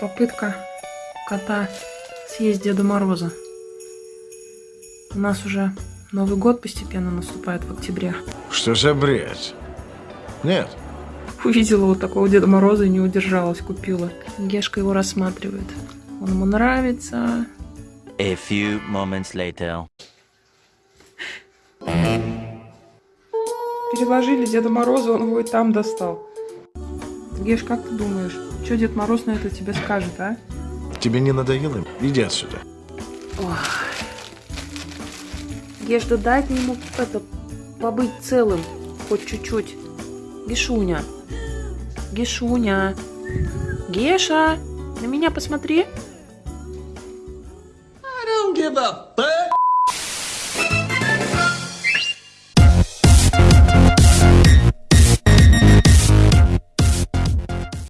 попытка кота съесть Деда Мороза. У нас уже Новый год постепенно наступает в октябре. Что за бред? Нет. Увидела вот такого Деда Мороза и не удержалась, купила. Гешка его рассматривает. Он ему нравится. A few moments later. Переложили Деда Мороза, он его и там достал. Геш, как ты думаешь, что Дед Мороз на это тебе скажет, а? Тебе не надоело? Иди отсюда. Геш, да дать ему это, побыть целым, хоть чуть-чуть. Гешуня. Гешуня. Геша, на меня посмотри. I don't give a fuck.